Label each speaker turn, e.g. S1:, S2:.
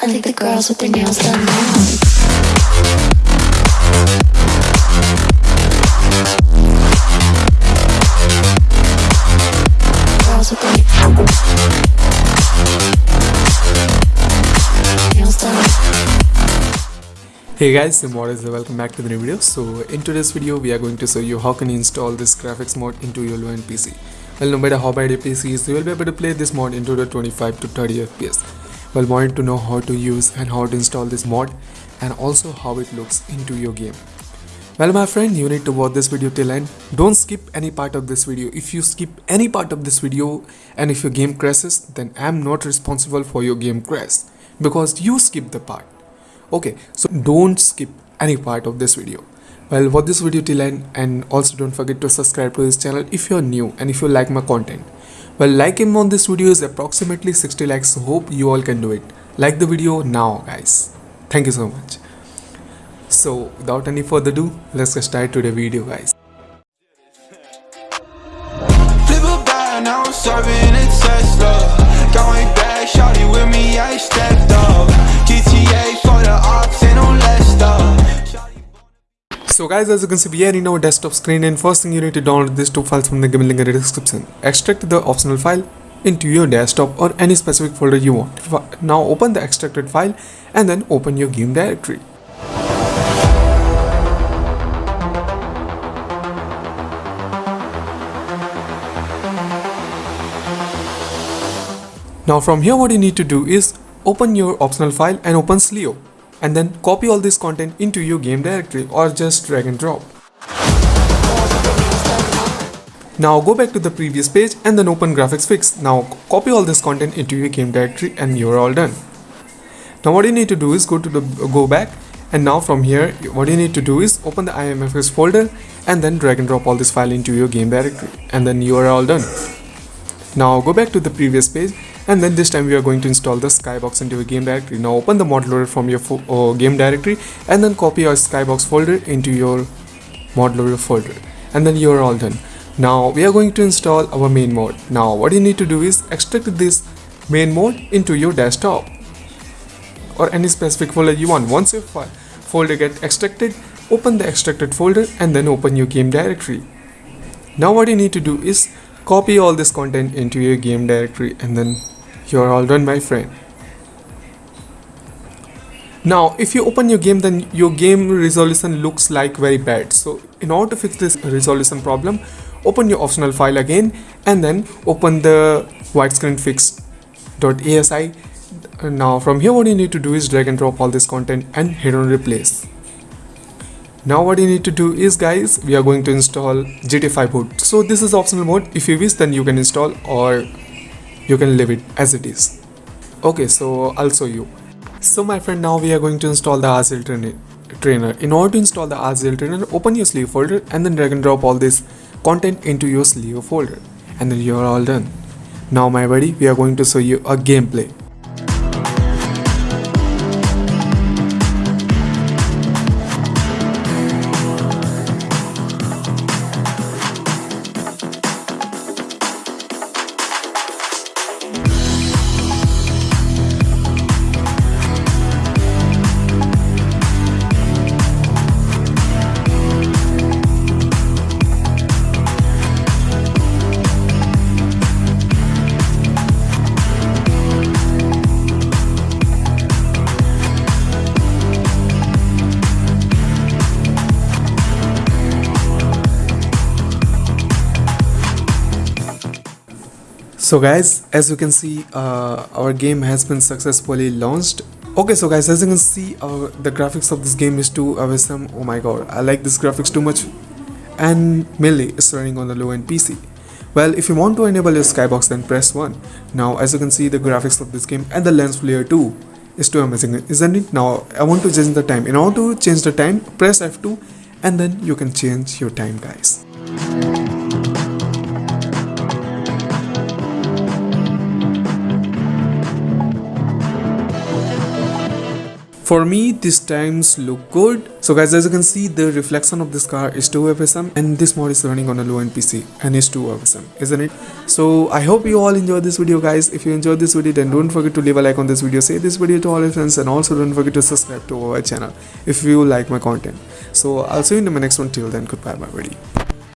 S1: I think the girls nails.
S2: Hey guys, I'm Morris welcome back to the new video. So in today's video, we are going to show you how can you install this graphics mod into your low-end PC. Well, no matter how bad your PC is, you will be able to play this mod into the 25 to 30 FPS. Well, wanted to know how to use and how to install this mod and also how it looks into your game. Well, my friend, you need to watch this video till end. Don't skip any part of this video. If you skip any part of this video and if your game crashes, then I'm not responsible for your game crash because you skip the part okay so don't skip any part of this video well watch this video till end and also don't forget to subscribe to this channel if you're new and if you like my content well like him on this video is approximately 60 likes so hope you all can do it. Like the video now guys. Thank you so much. So without any further ado let's get started to video guys So guys as you can see we are in our desktop screen and first thing you need to download these two files from the given link in the description. Extract the optional file into your desktop or any specific folder you want. Now open the extracted file and then open your game directory. Now from here what you need to do is open your optional file and open CLEO and then copy all this content into your game directory or just drag and drop. Now go back to the previous page and then open graphics fix. Now copy all this content into your game directory and you're all done. Now what you need to do is go to the go back and now from here what you need to do is open the IMFS folder and then drag and drop all this file into your game directory and then you are all done. Now go back to the previous page and then this time we are going to install the skybox into your game directory. Now open the mod loader from your uh, game directory and then copy your skybox folder into your mod loader folder and then you are all done. Now we are going to install our main mode. Now what you need to do is extract this main mode into your desktop or any specific folder you want. Once your file folder get extracted, open the extracted folder and then open your game directory. Now what you need to do is copy all this content into your game directory and then you're all done my friend. Now if you open your game then your game resolution looks like very bad. So in order to fix this resolution problem open your optional file again and then open the widescreen fix.asi. Now from here what you need to do is drag and drop all this content and hit on replace. Now what you need to do is guys we are going to install GTA 5 boot. So this is optional mode if you wish then you can install or you can leave it as it is. Okay so I'll show you. So my friend now we are going to install the RCL trainer. trainer. In order to install the RCL trainer open your CLEO folder and then drag and drop all this content into your CLEO folder and then you are all done. Now my buddy we are going to show you a gameplay. So guys as you can see uh, our game has been successfully launched. Okay so guys as you can see uh, the graphics of this game is too awesome. Oh my god i like this graphics too much. And melee is running on the low end pc well if you want to enable your skybox then press 1 now as you can see the graphics of this game and the lens flare too is too amazing isn't it? Now i want to change the time. In order to change the time press f2 and then you can change your time guys for me these times look good. So guys as you can see the reflection of this car is 2 fsm and this mod is running on a low end pc and it's 2 fsm isn't it? So i hope you all enjoyed this video guys. If you enjoyed this video then don't forget to leave a like on this video. Say this video to all your friends and also don't forget to subscribe to our channel if you like my content. So i'll see you in my next one. Till then goodbye my buddy